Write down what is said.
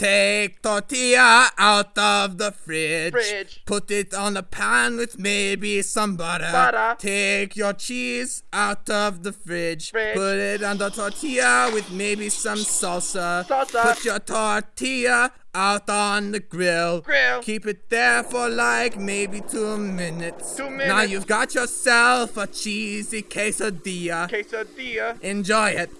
Take tortilla out of the fridge. Fridge. Put it on a pan with maybe some butter. Butter. Take your cheese out of the fridge. Fridge. Put it on the tortilla with maybe some salsa. Salsa. Put your tortilla out on the grill. Grill. Keep it there for like maybe two minutes. Two minutes. Now you've got yourself a cheesy quesadilla. Quesadilla. Enjoy it.